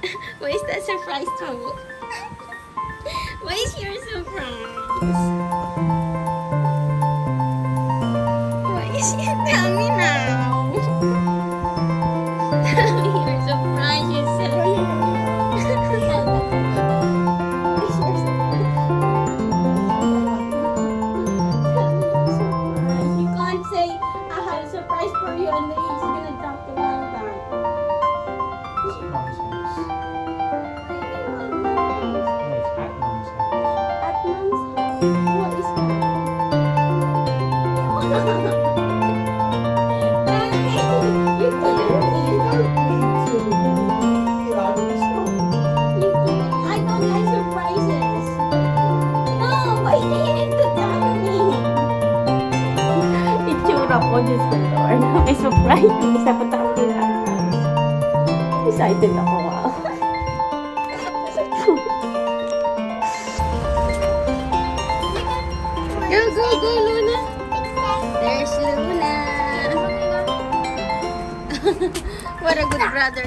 What is that surprise for? What is your surprise? What is it? Tell me now. Tell me your surprise, you can't say, I have a surprise for you and then he's gonna drop the ball Diyos ko Lord. May surprise. Isa pa tayo guys. Excited ako. Go, go, go, Luna. There's Luna. what a good brother.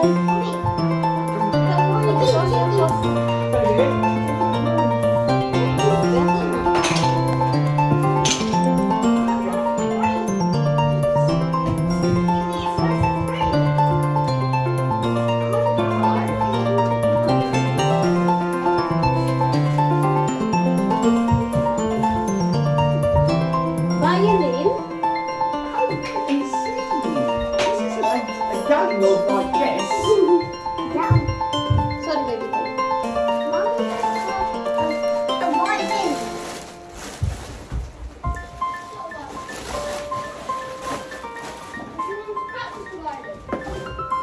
Yeah,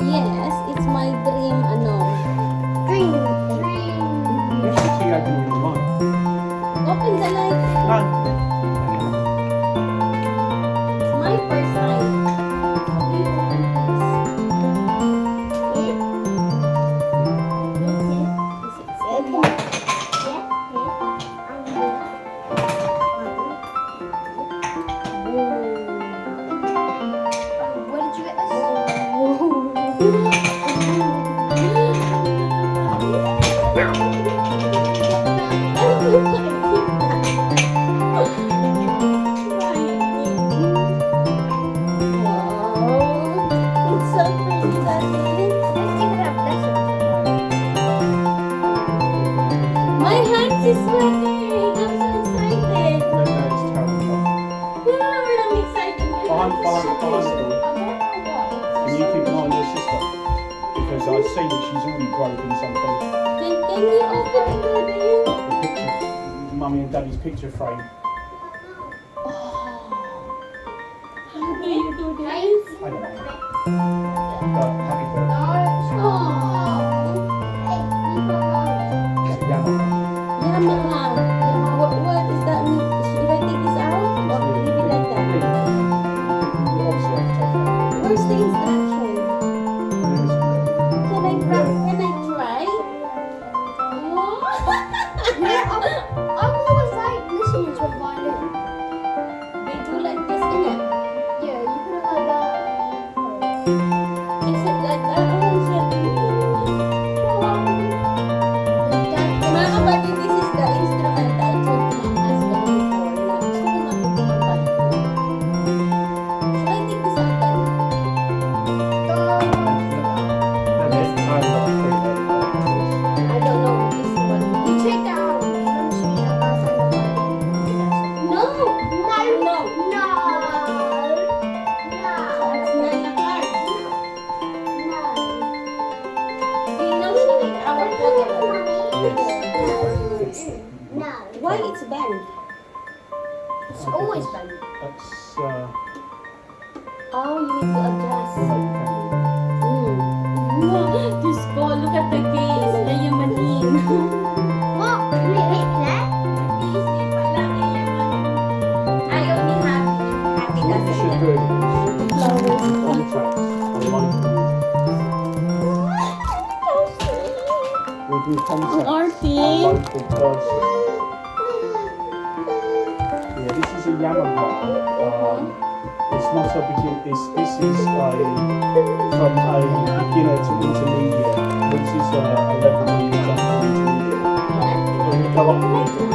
Yes, it's my dream, ano. Dream. Dream. Open the light. Run. Hands is sweating. I'm so excited. No, no, it's terrible. Yeah, I'm excited. Behind, behind, behind the door. Can you keep an eye on your sister? Because I see that she's already broken something. Can, can you open the door there? The picture, mummy and daddy's picture frame. How do you do this? I don't know. But Is Diyos ko, look at the case. Yayamanin. What? Wait, wait, that? Easy pala, yayamanin. Ayaw ni Happy. Happy So kasi. should Flowers. contacts are like we can contact Artie. Yeah, this is a Yamaha. Um, not a begin. This this is a from uh, a beginner to intermediate, which is you jump from intermediate.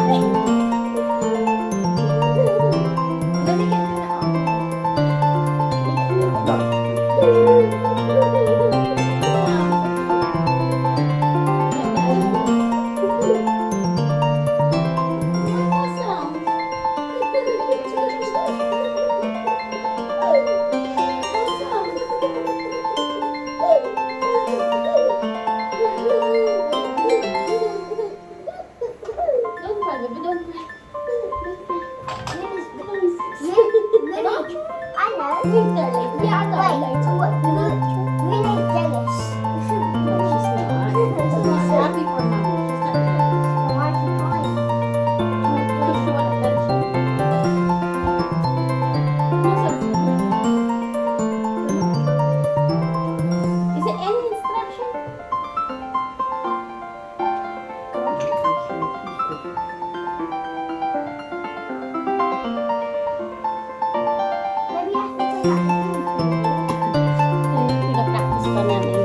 Pinapractice pa namin.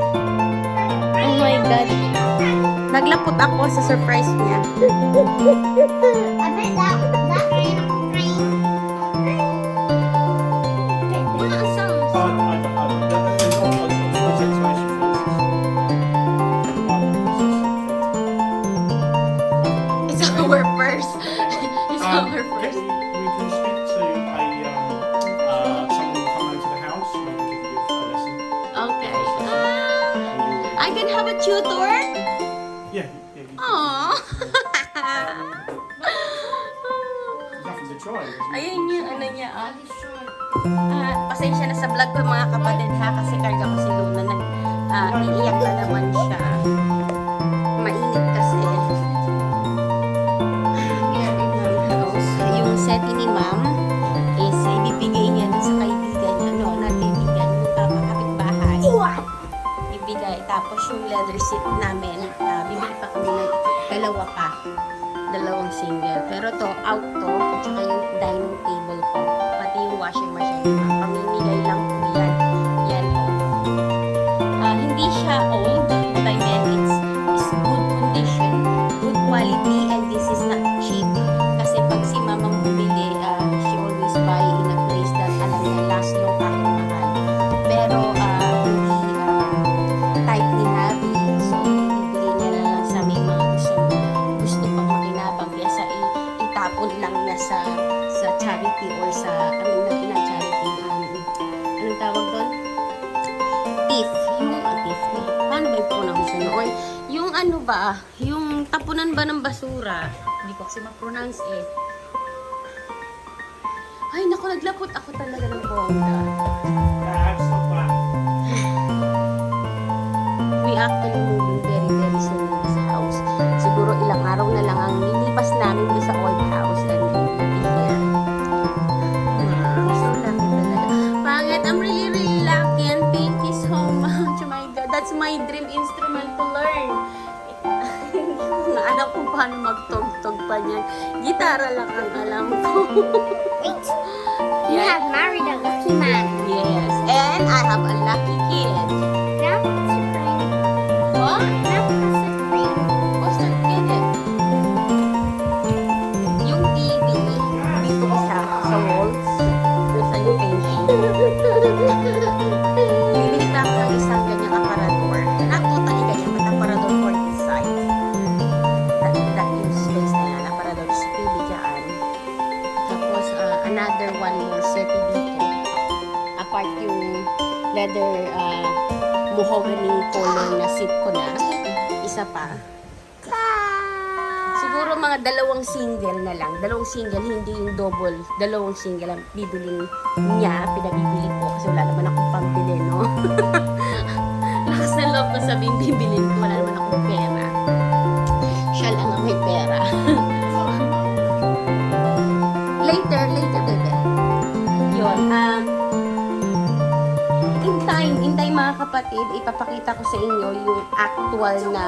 Oh my God. Naglapot ako sa surprise niya. I bet that that rain. It's our first. It's Um, our first. Ayun yung ano niya, ah. Ah, pasensya na sa vlog ko mga kapatid ha, kasi karga ko si Luna nag ah, iiyak na naman siya. Mainit kasi. Yung seti ni ma'am is ibibigay niya dun sa kaibigan niya, no, not kaibigan, yung uh, kapitbahay. Ibigay. Tapos yung leather seat namin, ah, bibili pa kami ng dalawa pa. Dalawang single. Pero to, out to, sa sa charity or sa, I mean, not na charity, um, anong tawag doon? Thief. Yung, uh, thief. Paano ba yung yun? Or, yung ano ba, yung tapunan ba ng basura? Hindi ko kasi ma-pronounce eh. Ay, naku, naglapot ako talaga ng bongga. We actually moving very, very soon alam ko paano magtog-tog pa niyan. Gitara lang ang alam ko. Wait. You Yeah. have married a lucky man. yes, and I have a lucky kid. another one more set dito. Apart yung leather uh, muhoganing color na sip ko na. Isa pa. Siguro mga dalawang single na lang. Dalawang single, hindi yung double. Dalawang single ang bibilin niya. Pinabibili ko kasi wala naman akong pambili, no? Lakas na love ko sabihin bibilin ko. Wala naman akong pera. Kapatid, ipapakita ko sa inyo yung actual na,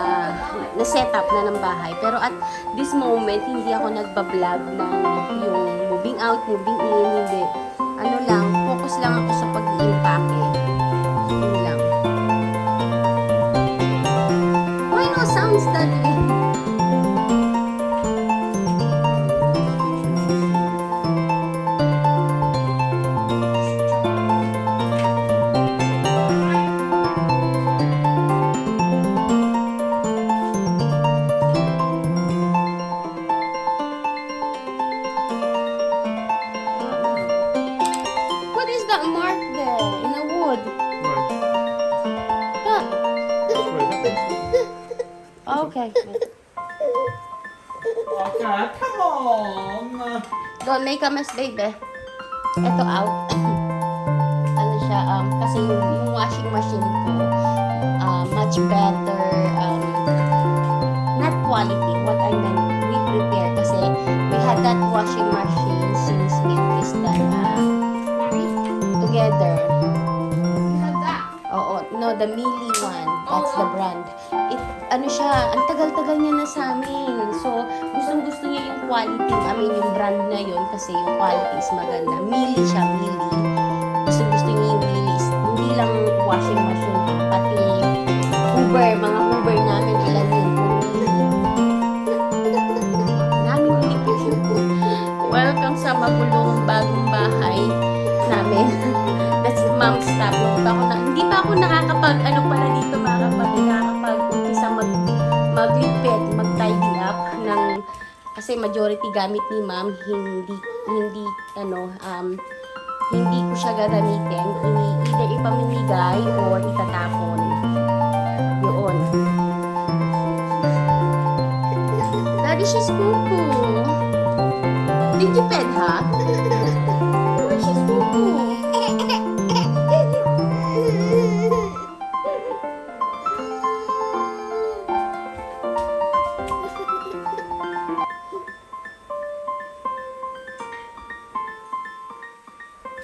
na setup na ng bahay. Pero at this moment, hindi ako nagbablog ng yung moving out, moving in, hindi. What is that mark there in the wood? Ah, okay. Okay, come on. Don't make a mess, baby. Ito out. ano siya, um, kasi yung, yung washing machine ko, uh, much better, um, not quality, what I meant, we prepare kasi we had that washing machine the Mili one. That's the brand. It, ano siya, ang tagal-tagal niya na sa amin. So, gustong gusto niya yung quality, I mean, yung brand na yun kasi yung quality is maganda. Mili siya, Mili. Gustong gusto niya yung Mili. Hindi lang washing machine, pati kasi majority gamit ni ma'am, hindi, hindi, ano, um, hindi ko siya gagamitin. Either ipamimigay or itatapon. Yun. Daddy, she's cuckoo. Did you pet her? Oh, she's cuckoo.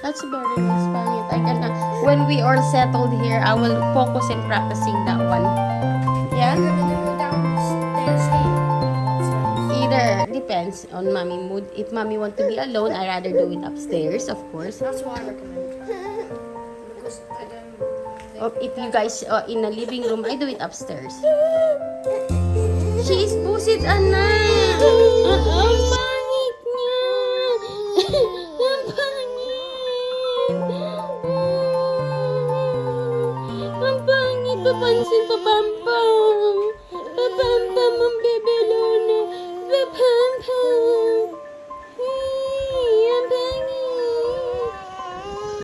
That's very nice, Pangit. I can, when we are settled here, I will focus in practicing that one. Yeah? Either depends on mommy mood. If mommy want to be alone, I rather do it upstairs, of course. That's what I recommend. Because I don't. Or if you guys uh, in the living room, I do it upstairs. She is pusit, Ang